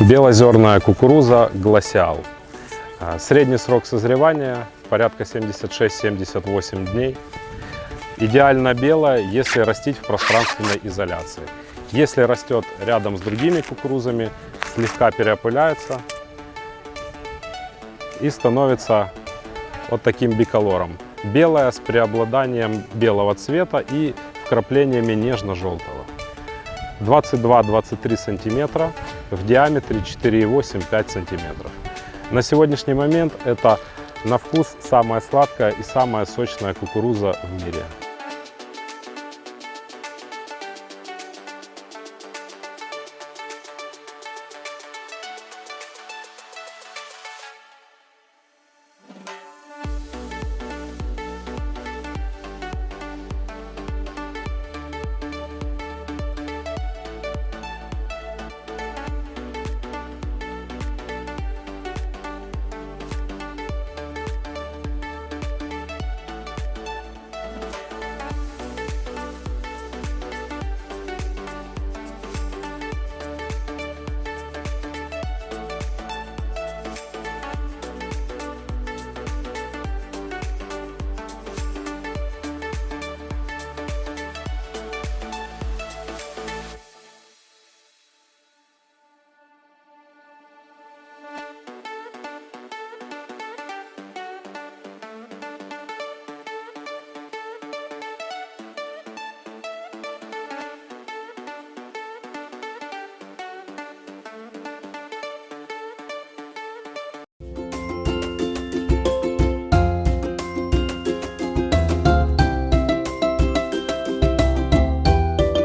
Белозерная кукуруза «Гласиал». А, Средний срок созревания порядка 76-78 дней. Идеально белая, если растить в пространственной изоляции. Если растет рядом с другими кукурузами, слегка переопыляется и становится вот таким биколором. Белая с преобладанием белого цвета и вкраплениями нежно-желтого. 22-23 сантиметра, в диаметре 4,8-5 сантиметров. На сегодняшний момент это на вкус самая сладкая и самая сочная кукуруза в мире.